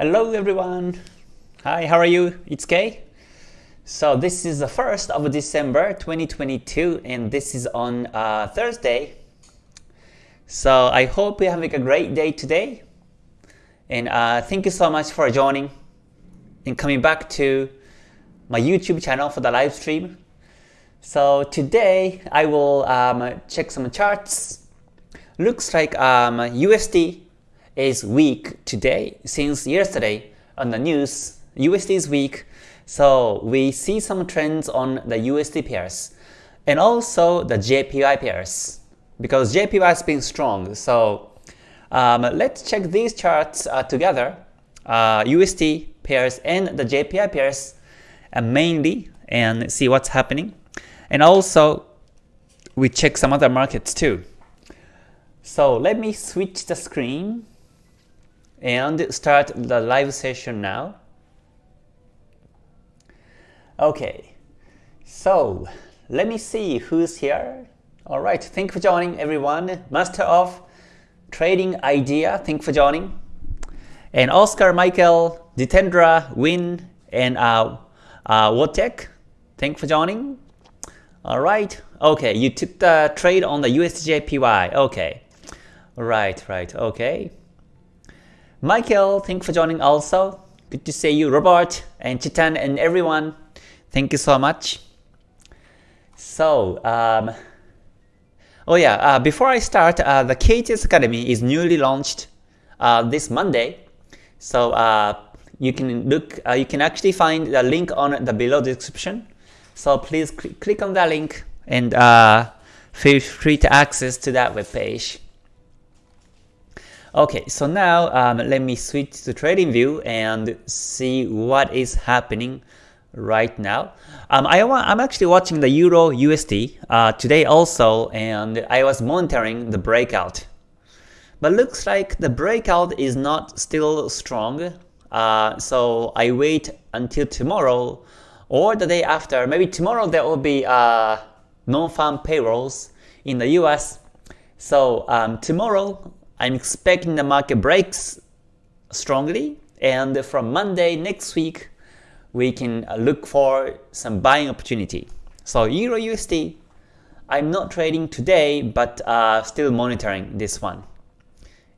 Hello everyone. Hi, how are you? It's Kay. So this is the 1st of December 2022 and this is on uh, Thursday. So I hope you're having a great day today. And uh, thank you so much for joining and coming back to my YouTube channel for the live stream. So today I will um, check some charts. Looks like um, USD is weak today since yesterday on the news. USD is weak, so we see some trends on the USD pairs and also the JPY pairs because JPY has been strong. So um, let's check these charts uh, together, uh, USD pairs and the JPY pairs uh, mainly and see what's happening. And also we check some other markets too. So let me switch the screen and start the live session now. Okay, so let me see who's here. All right, thank you for joining everyone. Master of Trading Idea, thank you for joining. And Oscar, Michael, Ditendra, Win, and uh, uh, thank you for joining. All right, okay, you took the trade on the USDJPY. Okay, right, right, okay. Michael, thank you for joining also. Good to see you, Robert and Chitan and everyone. Thank you so much. So, um, oh yeah, uh, before I start, uh, the KTS Academy is newly launched uh, this Monday. So uh, you can look, uh, you can actually find the link on the below description. So please cl click on that link and uh, feel free to access to that web page. Okay, so now um, let me switch to trading view and see what is happening right now. Um, I am actually watching the Euro USD uh, today also and I was monitoring the breakout. But looks like the breakout is not still strong. Uh, so I wait until tomorrow or the day after. Maybe tomorrow there will be uh, non-farm payrolls in the US. So um, tomorrow I'm expecting the market breaks strongly and from Monday next week we can uh, look for some buying opportunity. So Euro USD, I'm not trading today but uh, still monitoring this one.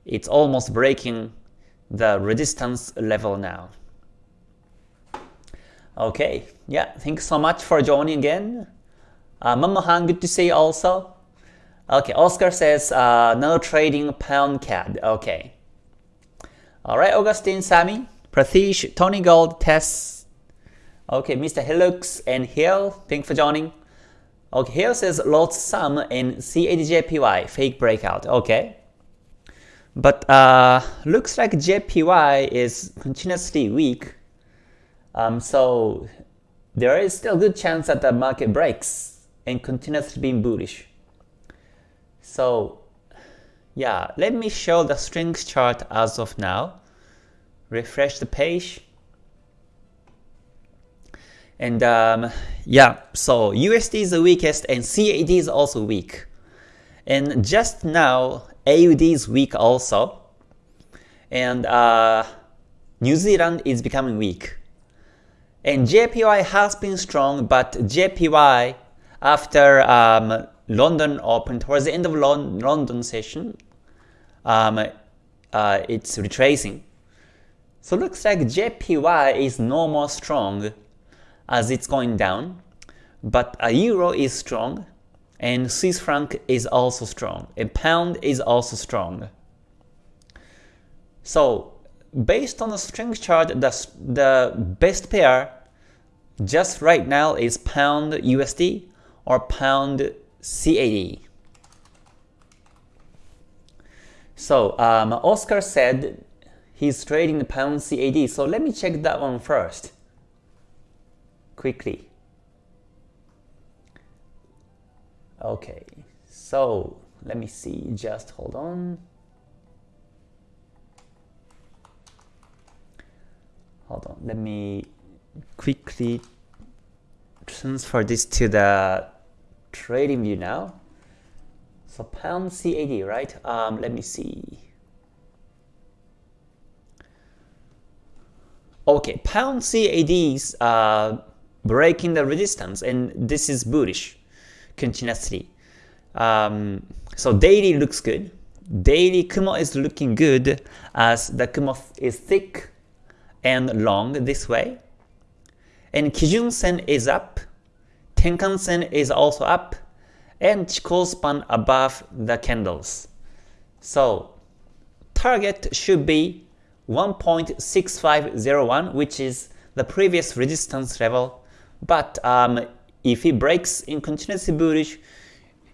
It's almost breaking the resistance level now. Okay, yeah, thanks so much for joining again. Uh, Mamahan, good to see you also. Okay, Oscar says uh, no trading pound CAD. Okay. Alright, Augustine, Sammy, Pratish, Tony Gold, Tess. Okay, Mr. Hilux and Hill, thanks for joining. Okay, Hill says lost some in CADJPY, fake breakout. Okay. But uh, looks like JPY is continuously weak. Um, so there is still good chance that the market breaks and continues to be bullish. So yeah, let me show the strength chart as of now. Refresh the page. And um, yeah, so USD is the weakest and CAD is also weak. And just now, AUD is weak also. And uh, New Zealand is becoming weak. And JPY has been strong, but JPY after um, London open towards the end of London session, um, uh, it's retracing. So looks like JPY is no more strong as it's going down, but a euro is strong, and Swiss franc is also strong, and pound is also strong. So based on the strength chart, the, the best pair just right now is pound USD or pound CAD. So um, Oscar said he's trading the pound CAD. So let me check that one first. Quickly. Okay, so let me see, just hold on. Hold on, let me quickly transfer this to the trading view now. So pound CAD, right? Um, let me see. Okay, pound CADs are breaking the resistance and this is bullish continuously. Um, so daily looks good. Daily Kumo is looking good as the Kumo is thick and long this way. And Kijun Sen is up, Tenkan Sen is also up, and Chikou span above the candles. So target should be 1.6501 which is the previous resistance level but um, if it breaks in continuously bullish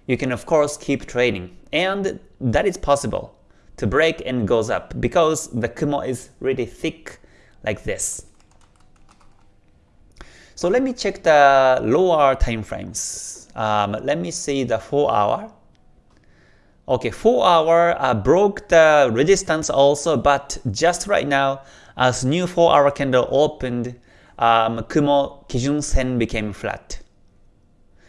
you can of course keep trading and that is possible to break and goes up because the Kumo is really thick like this. So let me check the lower time frames. Um, let me see the 4 hour. Okay, 4 hour uh, broke the resistance also, but just right now, as new 4 hour candle opened, um, Kumo Kijun Sen became flat.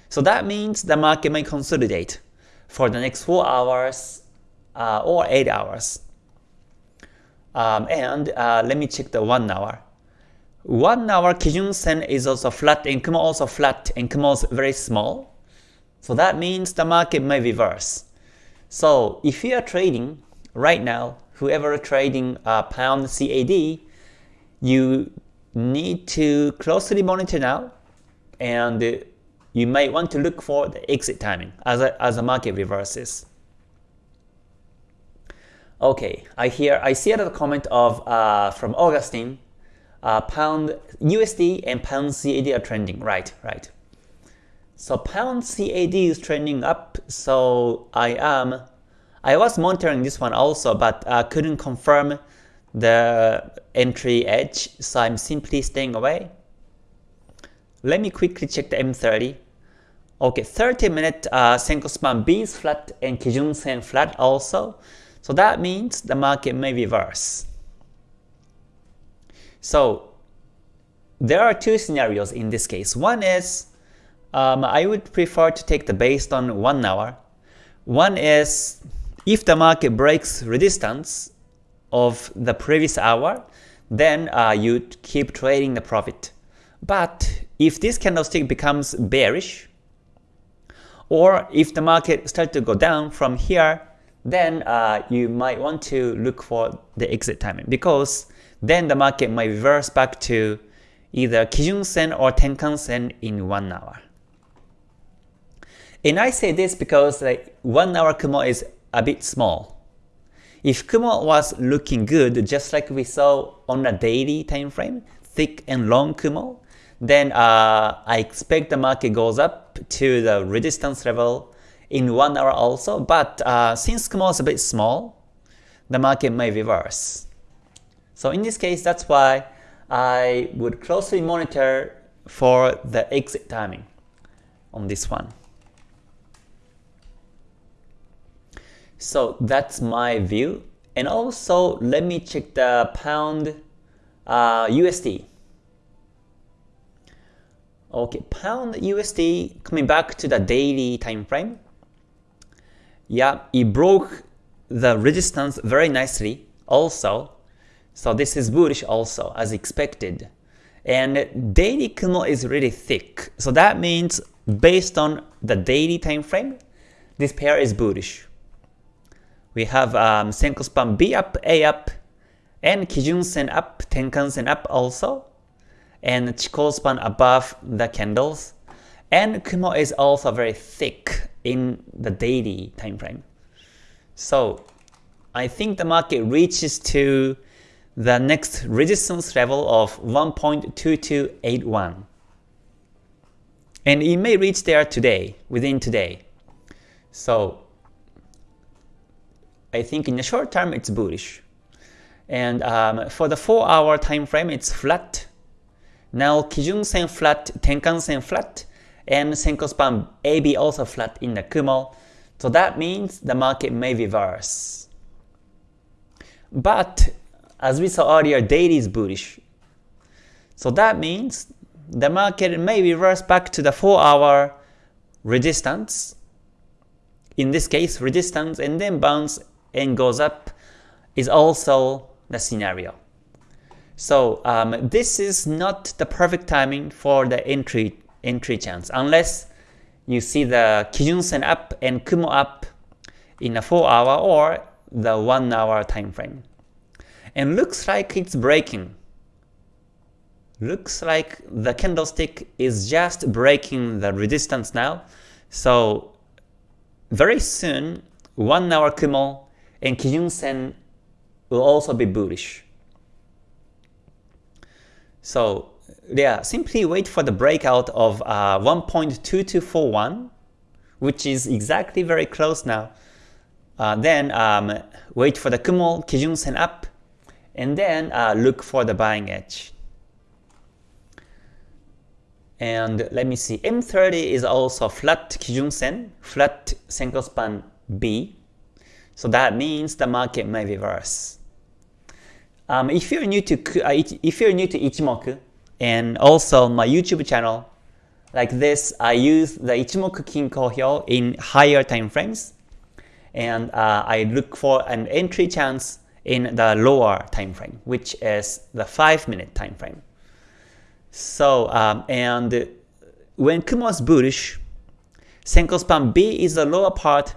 So that means the market may consolidate for the next 4 hours uh, or 8 hours. Um, and uh, let me check the 1 hour. 1 hour Kijun Sen is also flat and Kumo also flat and Kumo is very small. So that means the market may reverse. So if you are trading right now, whoever trading uh, pound CAD, you need to closely monitor now and you might want to look for the exit timing as a, as the market reverses. Okay, I hear I see another comment of uh, from Augustine, uh, pound USD and pound CAD are trending. Right, right. So pound CAD is trending up, so I am, I was monitoring this one also, but uh, couldn't confirm the entry edge, so I'm simply staying away. Let me quickly check the M30. Okay, 30 minute uh, Senko span B is flat and Kijun Sen flat also. So that means the market may reverse. So there are two scenarios in this case. One is um, I would prefer to take the based on 1 hour. One is if the market breaks resistance of the previous hour, then uh, you keep trading the profit. But if this candlestick becomes bearish, or if the market starts to go down from here, then uh, you might want to look for the exit timing because then the market might reverse back to either Kijun Sen or Tenkan Sen in 1 hour. And I say this because like 1 hour Kumo is a bit small. If Kumo was looking good just like we saw on a daily time frame, thick and long Kumo, then uh, I expect the market goes up to the resistance level in 1 hour also, but uh, since Kumo is a bit small, the market may reverse. So in this case, that's why I would closely monitor for the exit timing on this one. So that's my view. And also, let me check the pound uh, USD. Okay, pound USD coming back to the daily time frame. Yeah, it broke the resistance very nicely also. So this is bullish also as expected. And daily Kumo is really thick. So that means based on the daily time frame, this pair is bullish we have um, Senko span B up, A up, and Kijun Sen up, Tenkan Sen up also, and Chikou span above the candles. And Kumo is also very thick in the daily time frame. So I think the market reaches to the next resistance level of 1.2281. And it may reach there today, within today. So I think in the short term it's bullish. And um, for the 4 hour time frame it's flat. Now Kijun Sen flat, Tenkan Sen flat, and Senko span AB also flat in the Kumo. So that means the market may reverse. But as we saw earlier, daily is bullish. So that means the market may reverse back to the 4 hour resistance. In this case, resistance and then bounce and goes up is also the scenario. So um, this is not the perfect timing for the entry entry chance unless you see the Kijun Sen up and Kumo up in a 4 hour or the 1 hour time frame. And looks like it's breaking. Looks like the candlestick is just breaking the resistance now. So very soon 1 hour Kumo and Kijun Sen will also be bullish. So yeah, simply wait for the breakout of uh, 1.2241, which is exactly very close now. Uh, then um, wait for the Kumo Kijun Sen up, and then uh, look for the buying edge. And let me see, M30 is also flat Kijun Sen, flat Senko span B. So that means the market may reverse. Um, if you're new to uh, if you're new to Ichimoku, and also my YouTube channel. Like this, I use the Ichimoku Kinko Hyo in higher time frames, and uh, I look for an entry chance in the lower time frame, which is the 5 minute time frame. So, um, and when Kumo is bullish, Senko span B is the lower part,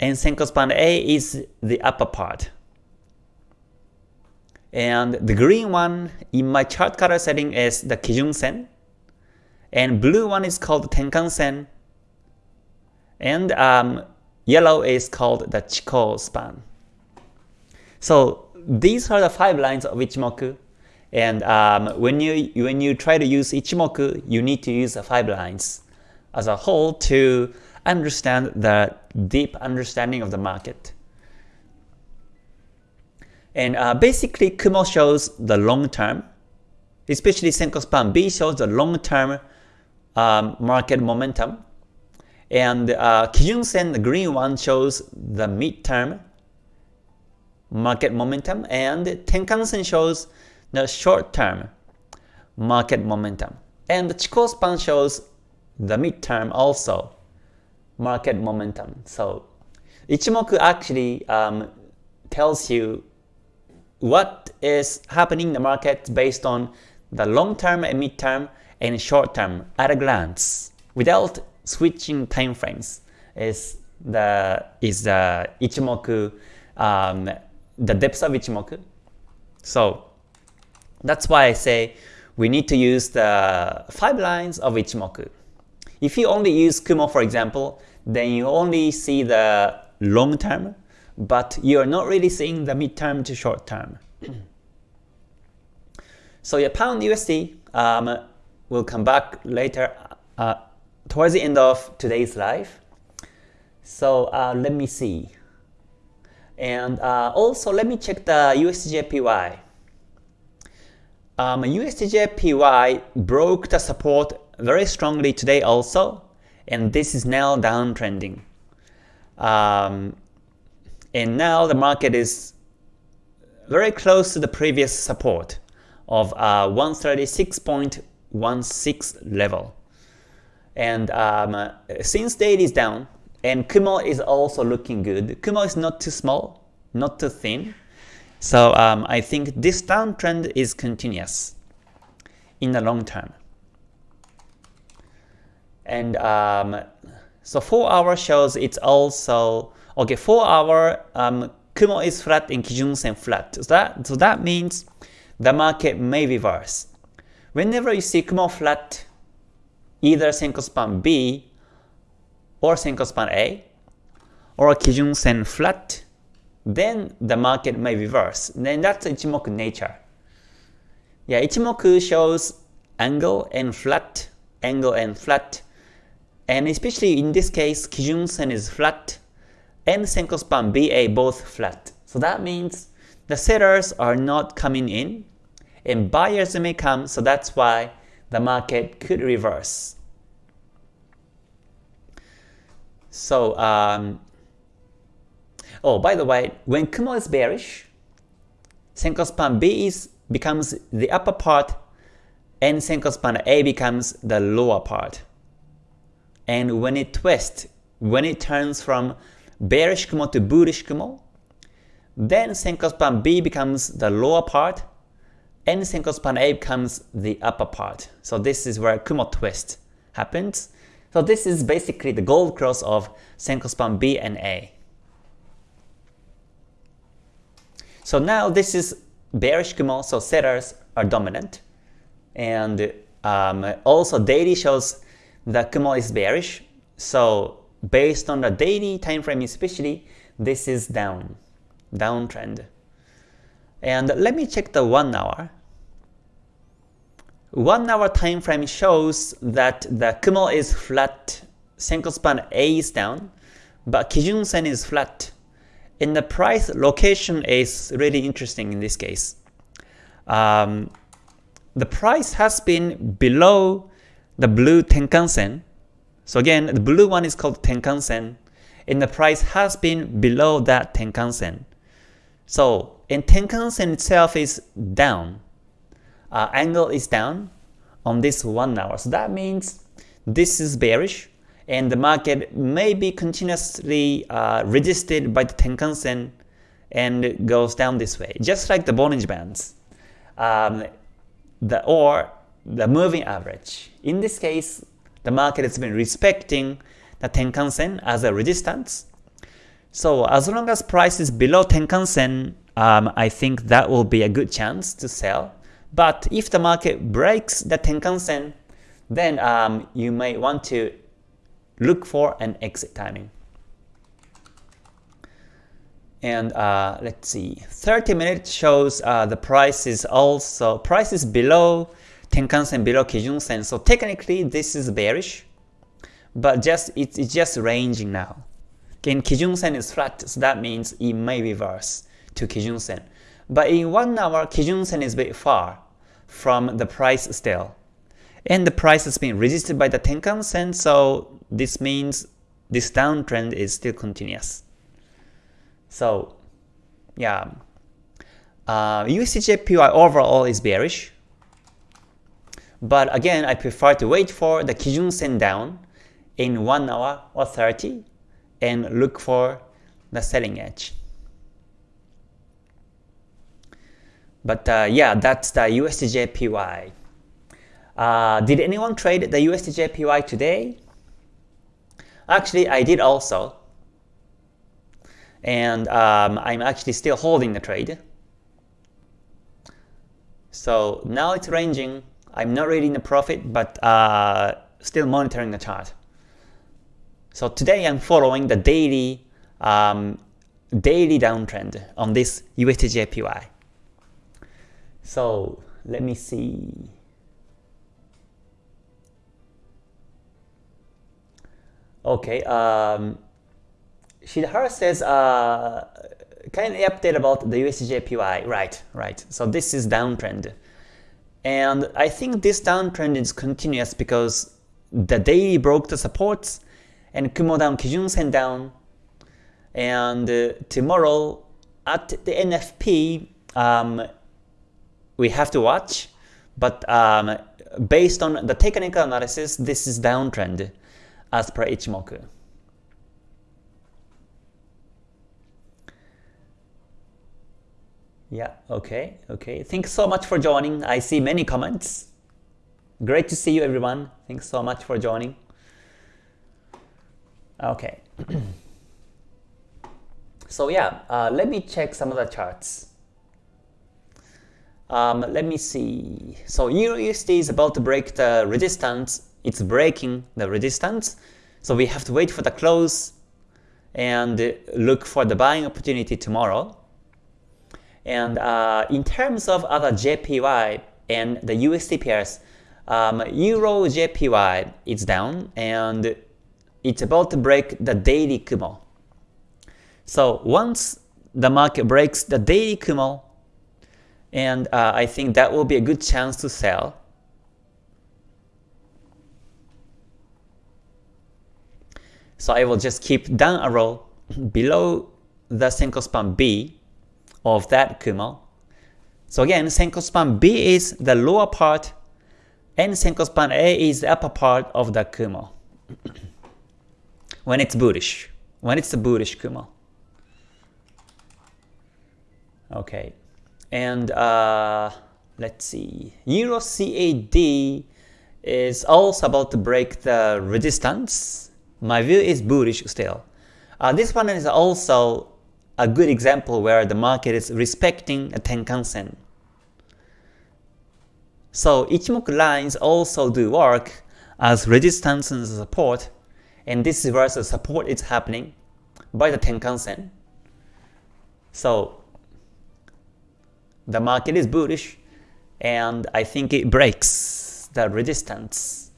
and Senko span A is the upper part. And the green one in my chart color setting is the Kijun Sen. And blue one is called Tenkan Sen. And um, yellow is called the Chikou span. So these are the five lines of Ichimoku. And um, when you when you try to use Ichimoku, you need to use the five lines as a whole to understand the deep understanding of the market. And uh, basically, Kumo shows the long term, especially Senko Span B shows the long term um, market momentum. And uh, Kijun Sen, the green one, shows the mid-term market momentum. And Tenkan Sen shows the short-term market momentum. And the Chikou Span shows the mid-term also market momentum. So Ichimoku actually um, tells you what is happening in the market based on the long-term and mid-term and short-term at a glance without switching time frames is the is the Ichimoku um, the depth of Ichimoku. So that's why I say we need to use the five lines of Ichimoku. If you only use Kumo for example, then you only see the long term but you're not really seeing the midterm to short term. so your pound USD um, will come back later uh, towards the end of today's live. So uh, let me see. And uh, also let me check the USDJPY. Um, USDJPY broke the support very strongly today also, and this is now downtrending. Um, and now the market is very close to the previous support of uh, 136.16 level. And um, since daily is down, and Kumo is also looking good, Kumo is not too small, not too thin. So um, I think this downtrend is continuous in the long term. And um, so 4 hour shows it's also Okay, 4 hour um, Kumo is flat and Kijun Sen flat. So that, so that means the market may reverse. Whenever you see Kumo flat, either Senko span B or Senko span A, or Kijun Sen flat, then the market may reverse. Then that's Ichimoku nature. Yeah, Ichimoku shows angle and flat, angle and flat, and especially in this case, Kijun Sen is flat, and Senko span BA both flat. So that means the sellers are not coming in and buyers may come, so that's why the market could reverse. So, um, oh, by the way, when Kumo is bearish, Senko span B is, becomes the upper part and Senko span A becomes the lower part. And when it twists, when it turns from bearish Kumo to bullish Kumo. Then Senko span B becomes the lower part, and Senko span A becomes the upper part. So this is where Kumo twist happens. So this is basically the gold cross of Senko span B and A. So now this is bearish Kumo, so sellers are dominant. And um, also daily shows that Kumo is bearish. So based on the daily time frame especially, this is down, downtrend. And let me check the 1 hour. 1 hour time frame shows that the Kumo is flat, Senko span A is down, but Kijun Sen is flat. And the price location is really interesting in this case. Um, the price has been below the blue Tenkan Sen. So again, the blue one is called Tenkan Sen, and the price has been below that Tenkan Sen. So, and Tenkan Sen itself is down. Uh, angle is down on this 1 hour. So that means this is bearish, and the market may be continuously uh, resisted by the Tenkan Sen and goes down this way, just like the Bollinger Bands. Um, the or the moving average. In this case, the market has been respecting the Tenkan Sen as a resistance. So as long as price is below Tenkan Sen, um, I think that will be a good chance to sell. But if the market breaks the Tenkan Sen, then um, you may want to look for an exit timing. And uh, let's see, 30 minutes shows uh, the price is also, price is below Tenkan Sen, below Kijun Sen. So technically this is bearish, but just it's, just ranging now. Again, Kijun Sen is flat, so that means it may reverse to Kijun Sen. But in 1 hour, Kijun Sen is a bit far from the price still. And the price has been resisted by the Tenkan Sen, so this means this downtrend is still continuous. So yeah, uh, USDJPY overall is bearish. But again, I prefer to wait for the Kijun Sen down in 1 hour or 30 and look for the selling edge. But uh, yeah, that's the USDJPY. Uh, did anyone trade the USDJPY today? Actually, I did also and um, I'm actually still holding the trade. So now it's ranging. I'm not reading the profit, but uh, still monitoring the chart. So today I'm following the daily um, daily downtrend on this USDJPY. So let me see. Okay, um, Shidhara says, uh, kindly update about the USDJPY. Right, right. So this is downtrend. And I think this downtrend is continuous because the daily broke the supports and Kumo down, Kijun Sen down. And uh, tomorrow at the NFP, um, we have to watch. But um, based on the technical analysis, this is downtrend as per Ichimoku. Yeah, okay, okay. Thanks so much for joining. I see many comments. Great to see you everyone. Thanks so much for joining. Okay. so yeah, uh, let me check some of the charts. Um, let me see. So Euro USD is about to break the resistance. It's breaking the resistance. So we have to wait for the close and look for the buying opportunity tomorrow. And uh, in terms of other JPY and the USD pairs, um, Euro JPY is down and it's about to break the daily Kumo. So once the market breaks the daily Kumo, and uh, I think that will be a good chance to sell. So I will just keep down arrow below the Senko span B of that Kumo. So again, Senko span B is the lower part and Senko span A is the upper part of the Kumo. when it's bullish, when it's a bullish Kumo. Okay, and uh, let's see, Euro CAD is also about to break the resistance. My view is bullish still. Uh, this one is also a good example where the market is respecting a Tenkan Sen. So Ichimoku lines also do work as resistance and support, and this is where the support is happening by the Tenkan Sen. So the market is bullish, and I think it breaks the resistance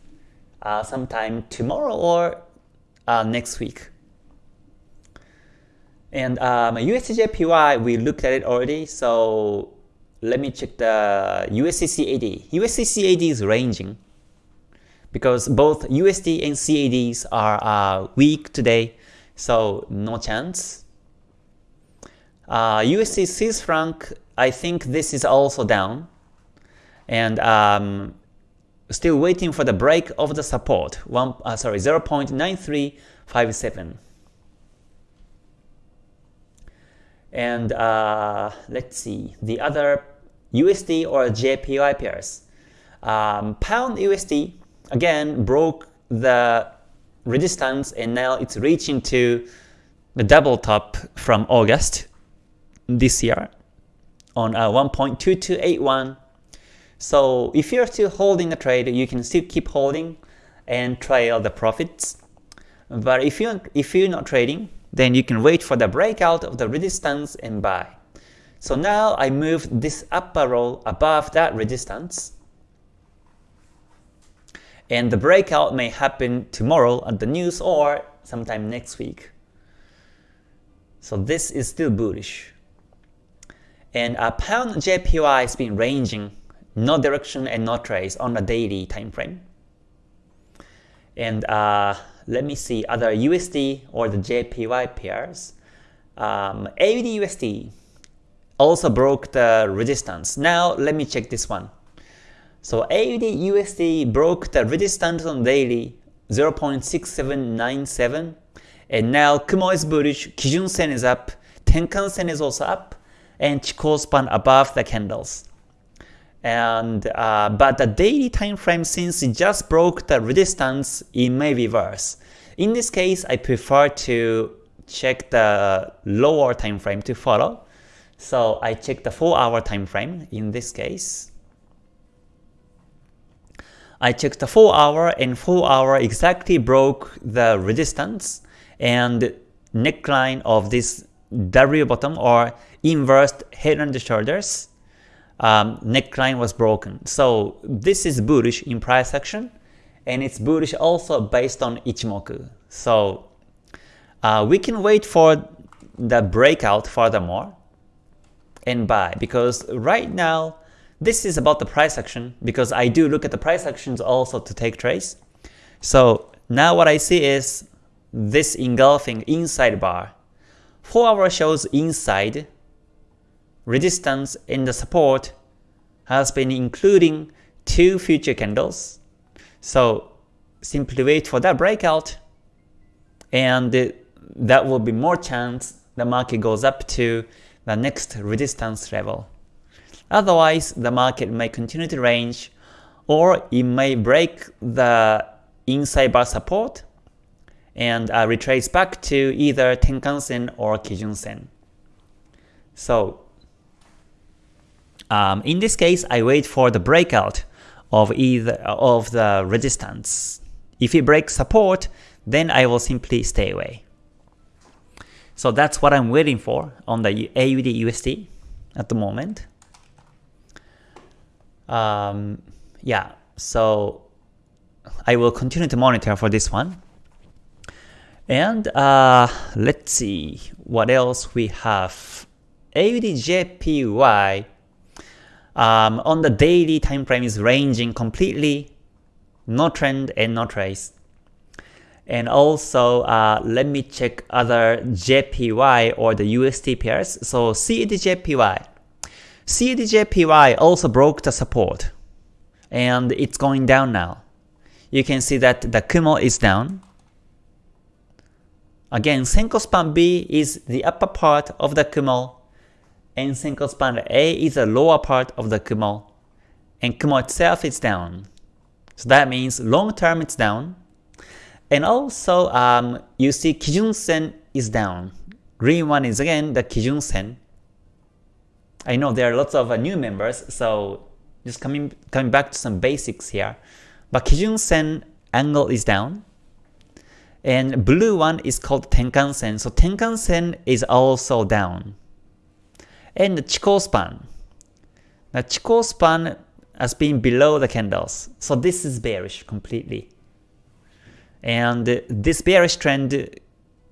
uh, sometime tomorrow or uh, next week. And um, USDJPY, we looked at it already, so let me check the USD CAD. USD CAD is ranging because both USD and CADs are uh, weak today, so no chance. Uh, USD Swiss franc, I think this is also down, and um, still waiting for the break of the support. One, uh, sorry, 0.9357. And uh, let's see, the other USD or JPY pairs. Um, pound USD again broke the resistance and now it's reaching to the double top from August this year on uh, 1.2281. So if you're still holding the trade, you can still keep holding and trail the profits. But if you if you're not trading, then you can wait for the breakout of the resistance and buy. So now I moved this upper row above that resistance. And the breakout may happen tomorrow at the news or sometime next week. So this is still bullish. And a pound JPY has been ranging, no direction and no trace on a daily time frame. And uh, let me see other USD or the JPY pairs. Um, AUD USD also broke the resistance. Now let me check this one. So AUD USD broke the resistance on daily 0.6797 and now Kumo is bullish, Kijun Sen is up, Tenkan Sen is also up, and Chikou span above the candles. And uh, but the daily time frame since it just broke the resistance it may reverse in this case I prefer to check the lower time frame to follow. So I check the 4 hour time frame in this case. I checked the 4 hour and 4 hour exactly broke the resistance and neckline of this W bottom or inverted head and shoulders um, neckline was broken. So this is bullish in price action, and it's bullish also based on Ichimoku. So uh, we can wait for the breakout furthermore and buy because right now this is about the price action because I do look at the price actions also to take trades. So now what I see is this engulfing inside bar. 4 hour shows inside resistance and the support has been including two future candles. So simply wait for that breakout and that will be more chance the market goes up to the next resistance level. Otherwise, the market may continue to range or it may break the inside bar support and uh, retrace back to either Tenkan Sen or Kijun Sen. So um, in this case, I wait for the breakout of either of the resistance. If it breaks support, then I will simply stay away. So that's what I'm waiting for on the AUD USD at the moment. Um, yeah, so I will continue to monitor for this one. And uh, let's see what else we have. AUDJPY um, on the daily time frame is ranging completely, no trend and no trace. And also, uh, let me check other JPY or the USD pairs. So CADJPY. CADJPY also broke the support and it's going down now. You can see that the Kumo is down. Again, Senko span B is the upper part of the Kumo and Senko span A is the lower part of the Kumo. and Kumo itself is down. So that means long term it's down. And also um, you see Kijun Sen is down. Green one is again the Kijun Sen. I know there are lots of uh, new members, so just coming coming back to some basics here. But Kijun Sen angle is down. And blue one is called Tenkan Sen. So Tenkan Sen is also down. And the Chikou span. The Chikou span has been below the candles. So this is bearish completely. And this bearish trend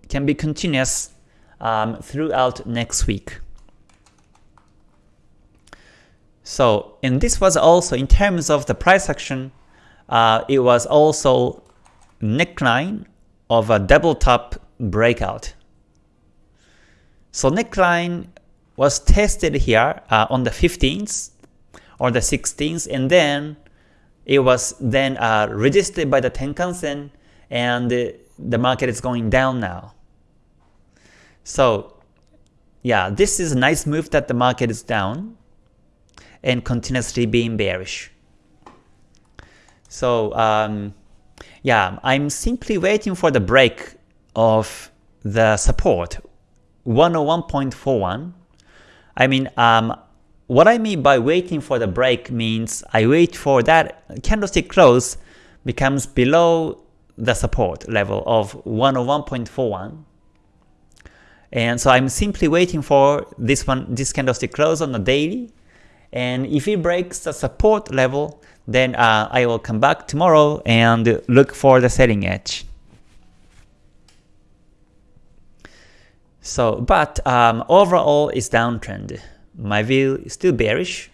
can be continuous um, throughout next week. So, and this was also in terms of the price action, uh, it was also neckline of a double top breakout. So neckline was tested here uh, on the 15th or the 16th and then it was then uh, resisted by the Tenkan-sen and the market is going down now. So yeah, this is a nice move that the market is down and continuously being bearish. So um, yeah, I'm simply waiting for the break of the support 101.41. I mean, um, what I mean by waiting for the break means I wait for that candlestick close becomes below the support level of 101.41. And so I'm simply waiting for this one, this candlestick close on the daily. And if it breaks the support level, then uh, I will come back tomorrow and look for the selling edge. So, but um, overall it's downtrend. My view is still bearish,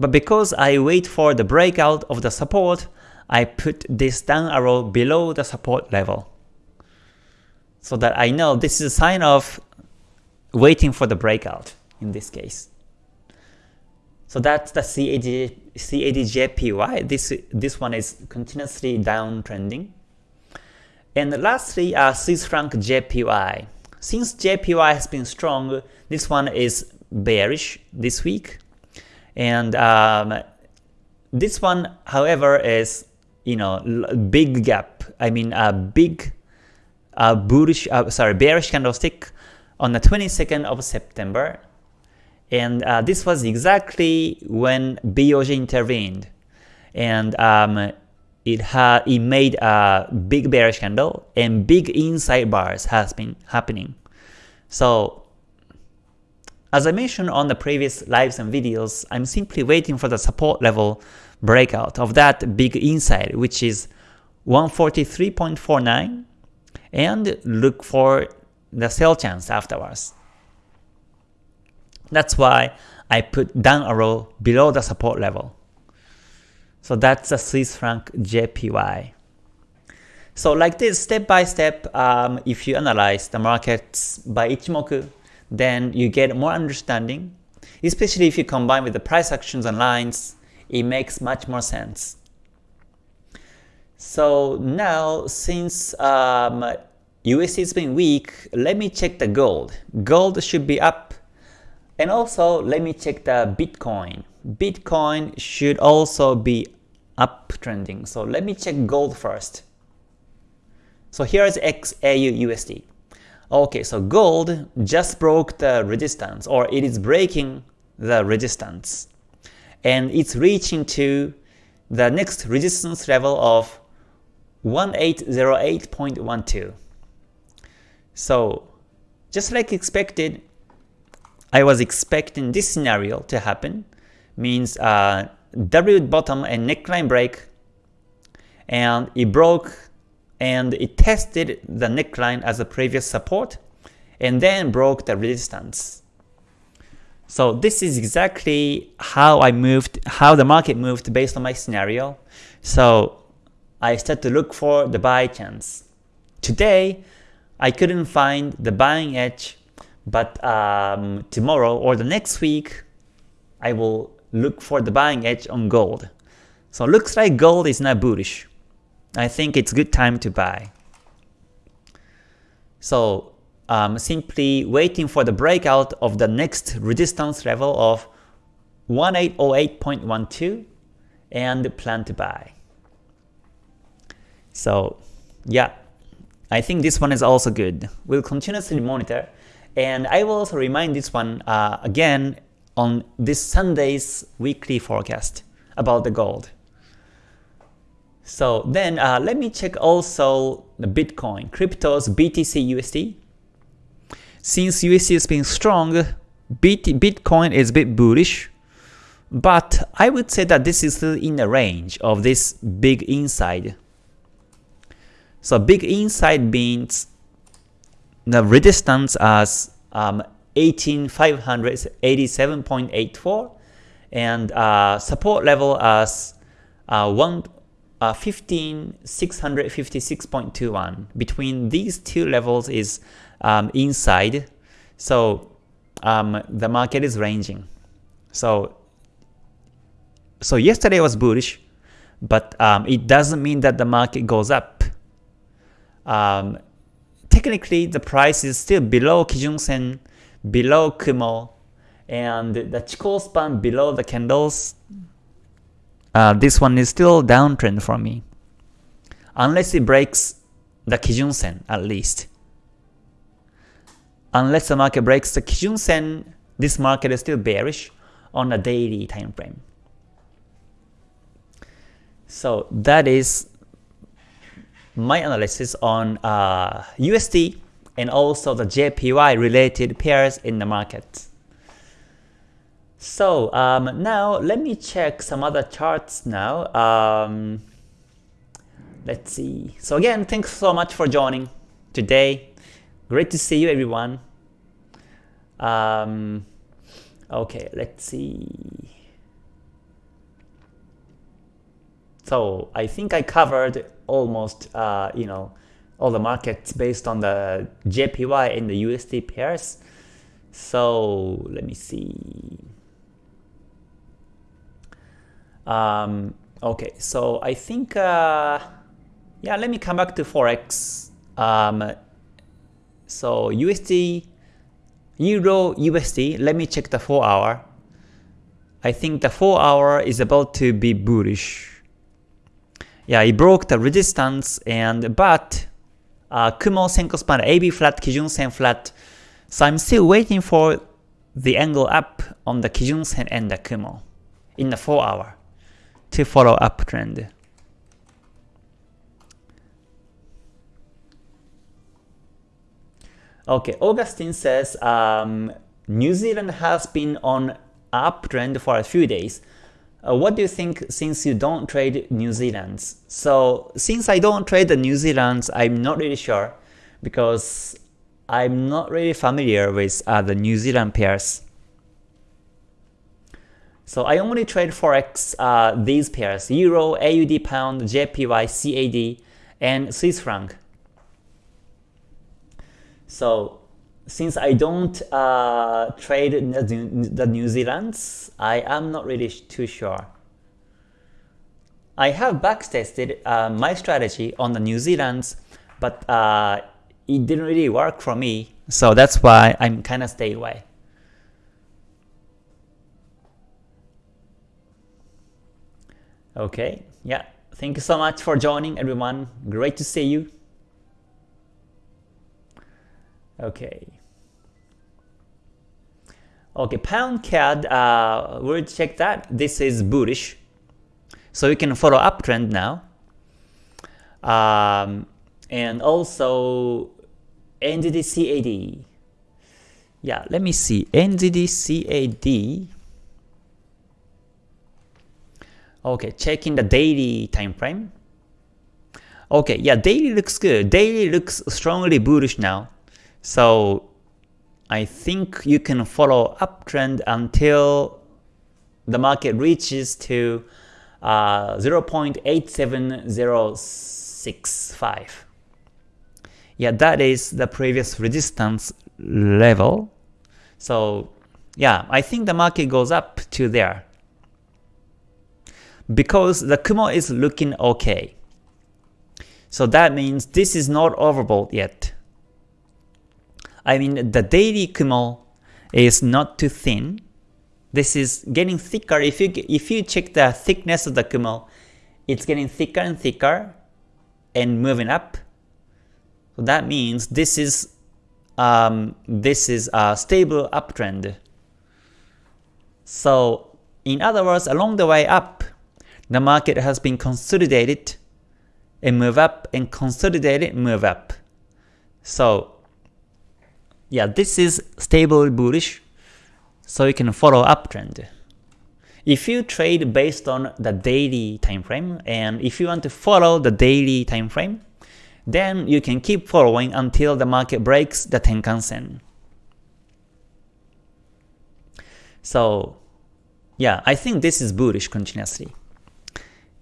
but because I wait for the breakout of the support, I put this down arrow below the support level. So that I know this is a sign of waiting for the breakout in this case. So that's the CAD, CADJPY. This, this one is continuously downtrending. And lastly, uh, Swiss franc JPY. Since JPY has been strong, this one is bearish this week. And um, this one, however, is you know big gap. I mean a big uh, bullish, uh, sorry, bearish candlestick on the 22nd of September and uh, this was exactly when BOJ intervened. And um, it it made a big bearish candle and big inside bars has been happening. So as I mentioned on the previous lives and videos, I'm simply waiting for the support level breakout of that big inside, which is 143.49 and look for the sell chance afterwards. That's why I put down arrow below the support level. So that's the Swiss franc JPY. So like this, step by step, um, if you analyze the markets by Ichimoku, then you get more understanding. Especially if you combine with the price actions and lines, it makes much more sense. So now, since um, USD has been weak, let me check the gold. Gold should be up and also, let me check the Bitcoin. Bitcoin should also be uptrending. So let me check gold first. So here is XAU USD. Okay, so gold just broke the resistance, or it is breaking the resistance. And it's reaching to the next resistance level of 1808.12. So just like expected, I was expecting this scenario to happen, means uh, W bottom and neckline break, and it broke and it tested the neckline as a previous support, and then broke the resistance. So this is exactly how I moved, how the market moved based on my scenario. So I started to look for the buy chance. Today, I couldn't find the buying edge but um, tomorrow or the next week, I will look for the buying edge on gold. So looks like gold is not bullish. I think it's good time to buy. So um, simply waiting for the breakout of the next resistance level of 1808.12 and plan to buy. So yeah, I think this one is also good. We'll continuously monitor and I will also remind this one uh, again on this Sunday's weekly forecast about the gold. So then uh, let me check also the Bitcoin, cryptos BTC USD. Since USD has been strong, Bitcoin is a bit bullish, but I would say that this is still in the range of this big inside. So big inside means the resistance as um, 18587.84 and uh, support level as uh, 1 uh, 15656.21. Between these two levels is um, inside, so um, the market is ranging. So so yesterday was bullish, but um, it doesn't mean that the market goes up. Um, technically, the price is still below Kijun Sen, below Kumo, and the Chikou span below the candles uh, this one is still downtrend for me. Unless it breaks the Kijun Sen at least. Unless the market breaks the Kijun Sen, this market is still bearish on a daily time frame. So that is my analysis on uh, USD and also the JPY related pairs in the market. So um, now let me check some other charts now. Um, let's see. So again, thanks so much for joining today. Great to see you everyone. Um, okay, let's see. So I think I covered almost uh, you know all the markets based on the JPY and the USD pairs. So let me see. Um, okay, so I think, uh, yeah, let me come back to Forex. Um, so USD, Euro USD, let me check the 4 hour. I think the 4 hour is about to be bullish. Yeah, it broke the resistance and but uh, Kumo Senkou span AB flat, Kijun Sen flat. So I'm still waiting for the angle up on the Kijun Sen and the Kumo in the 4 hour to follow uptrend. Okay, Augustine says um, New Zealand has been on uptrend for a few days. Uh, what do you think since you don't trade New Zealand's? So since I don't trade the New Zealand's, I'm not really sure because I'm not really familiar with uh, the New Zealand pairs. So I only trade forex uh, these pairs: Euro, AUD, Pound, JPY, CAD, and Swiss franc. So since I don't uh, trade the New Zealand's, I am not really too sure. I have backtested uh, my strategy on the New Zealand's, but uh, it didn't really work for me, so that's why I'm kind of stay away. Okay, yeah. Thank you so much for joining everyone. Great to see you. Okay. Okay, pound CAD, uh, we'll check that. This is bullish. So you can follow uptrend now. Um, and also NZD CAD. Yeah, let me see. NZD CAD Okay, checking the daily time frame. Okay, yeah, daily looks good. Daily looks strongly bullish now. So I think you can follow uptrend until the market reaches to uh, 0.87065. Yeah, that is the previous resistance level. So yeah, I think the market goes up to there because the Kumo is looking okay. So that means this is not overbought yet. I mean the daily Kumo is not too thin. This is getting thicker. If you if you check the thickness of the Kumo, it's getting thicker and thicker and moving up. So that means this is um, this is a stable uptrend. So in other words, along the way up, the market has been consolidated and move up and consolidated move up. So yeah, this is stable bullish, so you can follow uptrend. If you trade based on the daily time frame, and if you want to follow the daily time frame, then you can keep following until the market breaks the Tenkan Sen. So yeah, I think this is bullish continuously.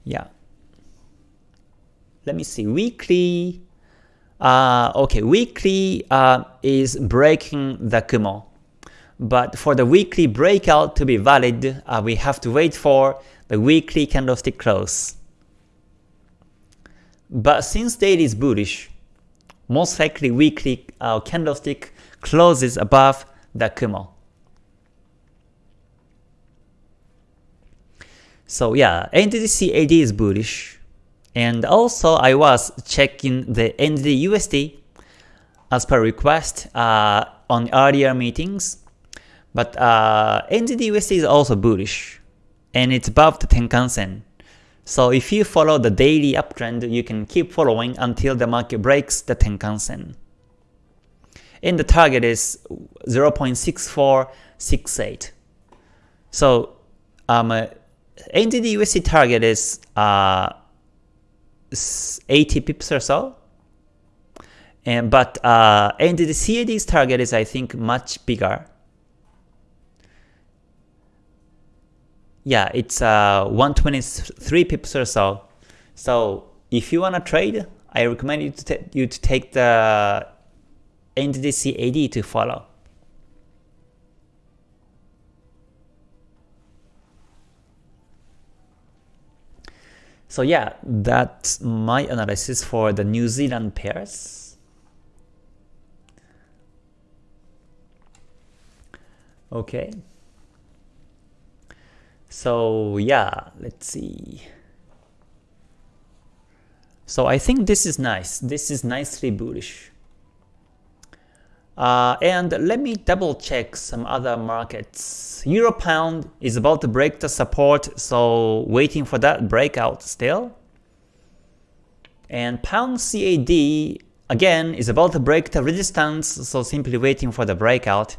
Yeah. Let me see, weekly, uh, okay, weekly uh, is breaking the Kumo. But for the weekly breakout to be valid, uh, we have to wait for the weekly candlestick close. But since daily is bullish, most likely weekly uh, candlestick closes above the Kumo. So yeah, NZD-CAD is bullish. And also I was checking the NZD-USD as per request uh, on earlier meetings. But uh, NZD-USD is also bullish, and it's above the Tenkan Sen. So if you follow the daily uptrend, you can keep following until the market breaks the Tenkan Sen. And the target is 0.6468. So um, NZD USD target is uh, 80 pips or so. And but uh, and the CAD's target is I think much bigger. Yeah, it's uh, 123 pips or so. So if you wanna trade, I recommend you to, you to take the NZD CAD to follow. So yeah, that's my analysis for the New Zealand pairs. Okay. So yeah, let's see. So I think this is nice. This is nicely bullish. Uh, and let me double check some other markets. Euro pound is about to break the support, so waiting for that breakout still. And pound CAD again is about to break the resistance, so simply waiting for the breakout.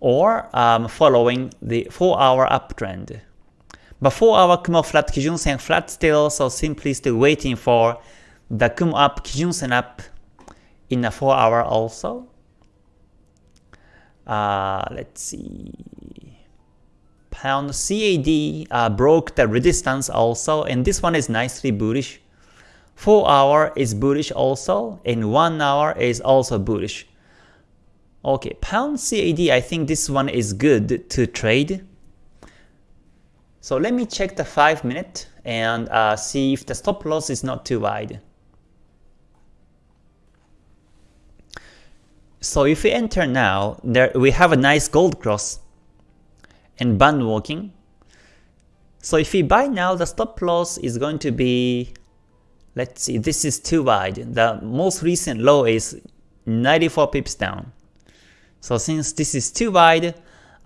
Or um, following the 4 hour uptrend. But 4 hour Kumo flat Kijun Sen flat still, so simply still waiting for the Kumo up Kijun Sen up in a 4 hour also. Uh, let's see. Pound CAD uh, broke the resistance also, and this one is nicely bullish. 4 hour is bullish also, and 1 hour is also bullish. Okay, pound CAD, I think this one is good to trade. So let me check the 5 minute and uh, see if the stop loss is not too wide. So if we enter now, there we have a nice gold cross and band walking. So if we buy now, the stop loss is going to be, let's see, this is too wide. The most recent low is 94 pips down. So since this is too wide,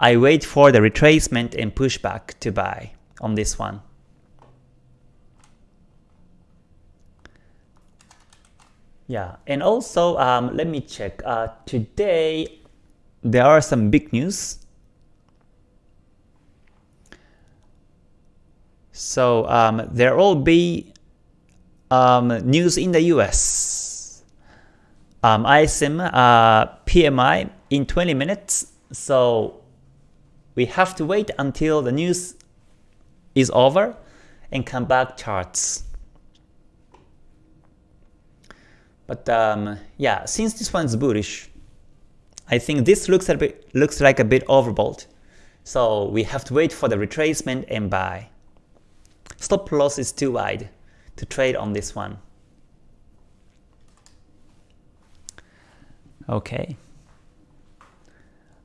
I wait for the retracement and pushback to buy on this one. Yeah, and also um, let me check. Uh, today there are some big news. So um, there will be um, news in the US. Um, ISM uh, PMI in 20 minutes. So we have to wait until the news is over and come back charts. But um, yeah, since this one's bullish, I think this looks a bit looks like a bit overbought. So we have to wait for the retracement and buy. Stop loss is too wide to trade on this one. Okay.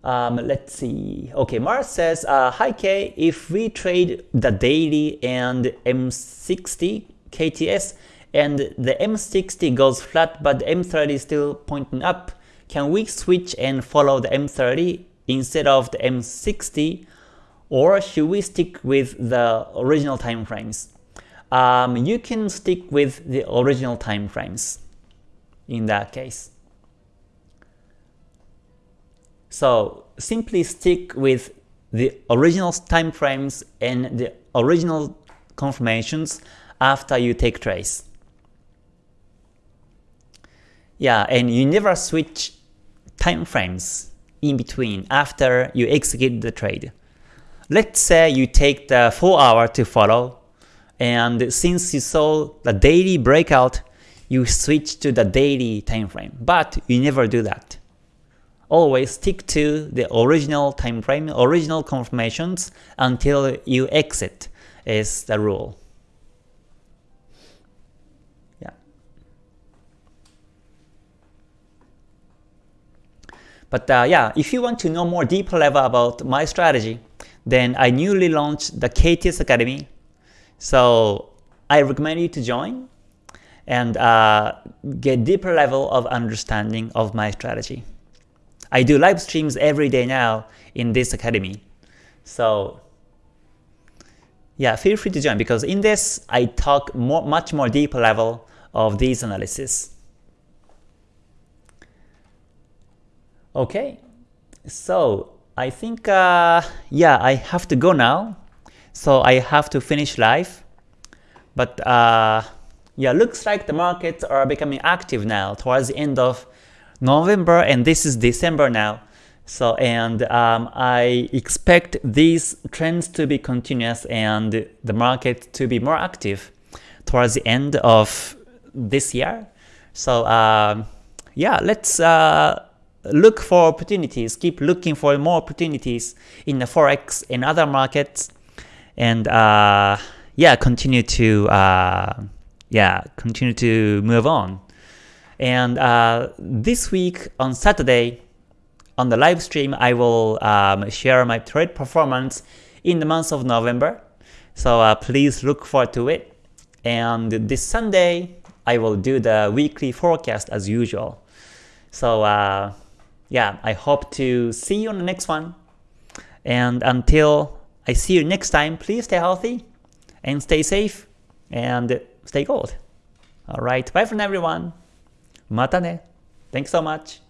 Um, let's see. Okay, Mars says, uh, Hi K, if we trade the daily and M60 KTS and the M60 goes flat but the M30 is still pointing up, can we switch and follow the M30 instead of the M60 or should we stick with the original time frames? Um, you can stick with the original time frames in that case. So simply stick with the original time frames and the original confirmations after you take trace. Yeah, and you never switch time frames in between after you execute the trade. Let's say you take the 4 hour to follow, and since you saw the daily breakout, you switch to the daily time frame, but you never do that. Always stick to the original time frame, original confirmations until you exit is the rule. But uh, yeah, if you want to know more deeper level about my strategy, then I newly launched the KTS Academy. So I recommend you to join and uh, get deeper level of understanding of my strategy. I do live streams every day now in this academy. So yeah, feel free to join because in this I talk more, much more deeper level of these analysis. Okay, so I think uh, yeah I have to go now. So I have to finish live. But uh, yeah, looks like the markets are becoming active now towards the end of November and this is December now. So and um, I expect these trends to be continuous and the market to be more active towards the end of this year. So uh, yeah, let's uh, look for opportunities, keep looking for more opportunities in the forex and other markets, and uh, yeah, continue to uh, yeah continue to move on. And uh, this week on Saturday, on the live stream, I will um, share my trade performance in the month of November. So uh, please look forward to it. And this Sunday, I will do the weekly forecast as usual. So uh, yeah, I hope to see you on the next one. And until I see you next time, please stay healthy and stay safe and stay gold. Alright, bye from everyone. Mata ne. Thanks so much.